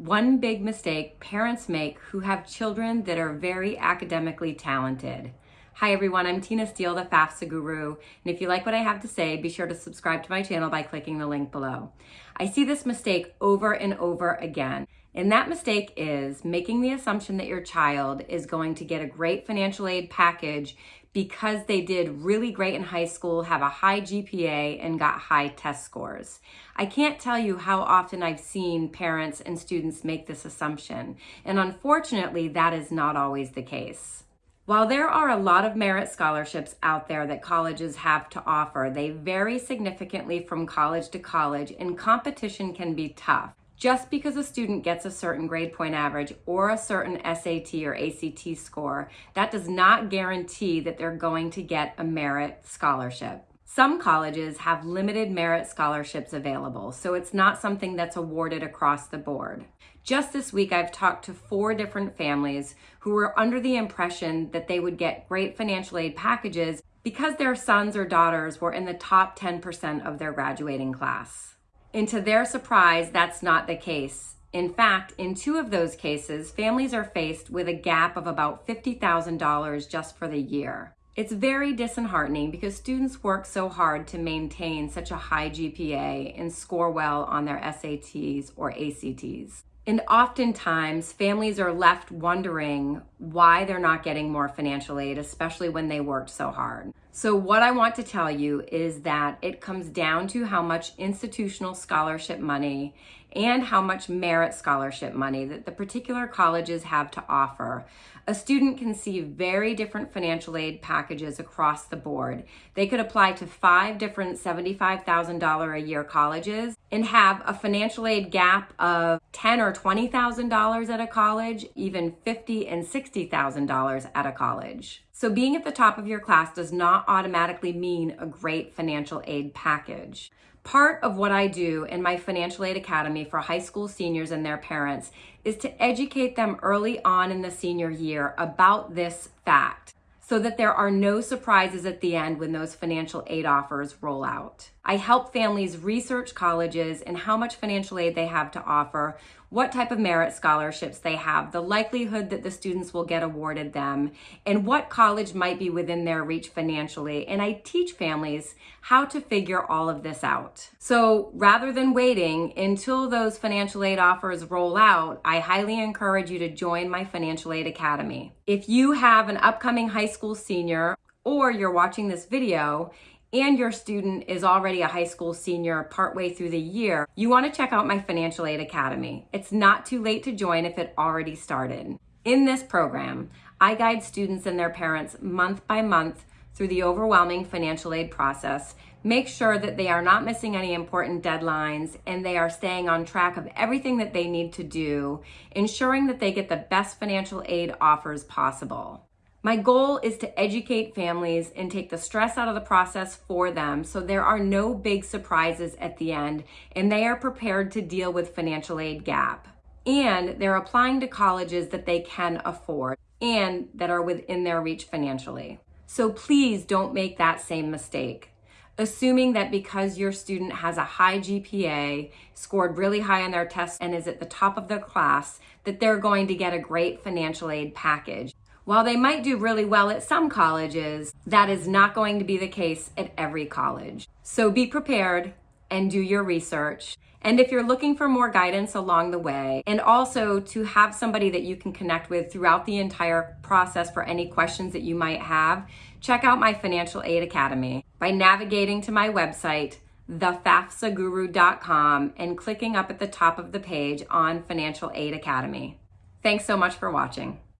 One big mistake parents make who have children that are very academically talented. Hi everyone, I'm Tina Steele, the FAFSA Guru, and if you like what I have to say, be sure to subscribe to my channel by clicking the link below. I see this mistake over and over again, and that mistake is making the assumption that your child is going to get a great financial aid package because they did really great in high school, have a high GPA, and got high test scores. I can't tell you how often I've seen parents and students make this assumption, and unfortunately, that is not always the case. While there are a lot of merit scholarships out there that colleges have to offer, they vary significantly from college to college, and competition can be tough. Just because a student gets a certain grade point average or a certain SAT or ACT score, that does not guarantee that they're going to get a merit scholarship. Some colleges have limited merit scholarships available, so it's not something that's awarded across the board. Just this week, I've talked to four different families who were under the impression that they would get great financial aid packages because their sons or daughters were in the top 10% of their graduating class. And to their surprise, that's not the case. In fact, in two of those cases, families are faced with a gap of about $50,000 just for the year. It's very disheartening because students work so hard to maintain such a high GPA and score well on their SATs or ACTs. And oftentimes, families are left wondering why they're not getting more financial aid, especially when they worked so hard. So, what I want to tell you is that it comes down to how much institutional scholarship money and how much merit scholarship money that the particular colleges have to offer. A student can see very different financial aid packages across the board. They could apply to five different $75,000 a year colleges and have a financial aid gap of ten or $20,000 at a college, even 50 and $60,000 at a college. So being at the top of your class does not automatically mean a great financial aid package. Part of what I do in my Financial Aid Academy for high school seniors and their parents is to educate them early on in the senior year about this fact so that there are no surprises at the end when those financial aid offers roll out. I help families research colleges and how much financial aid they have to offer, what type of merit scholarships they have, the likelihood that the students will get awarded them, and what college might be within their reach financially. And I teach families how to figure all of this out. So rather than waiting until those financial aid offers roll out, I highly encourage you to join my Financial Aid Academy. If you have an upcoming high school senior or you're watching this video and your student is already a high school senior partway through the year, you want to check out my Financial Aid Academy. It's not too late to join if it already started. In this program, I guide students and their parents month by month through the overwhelming financial aid process, make sure that they are not missing any important deadlines and they are staying on track of everything that they need to do, ensuring that they get the best financial aid offers possible. My goal is to educate families and take the stress out of the process for them so there are no big surprises at the end and they are prepared to deal with financial aid gap. And they're applying to colleges that they can afford and that are within their reach financially. So please don't make that same mistake. Assuming that because your student has a high GPA, scored really high on their test, and is at the top of their class, that they're going to get a great financial aid package. While they might do really well at some colleges, that is not going to be the case at every college. So be prepared and do your research. And if you're looking for more guidance along the way, and also to have somebody that you can connect with throughout the entire process for any questions that you might have, check out my Financial Aid Academy by navigating to my website, thefafsaguru.com, and clicking up at the top of the page on Financial Aid Academy. Thanks so much for watching.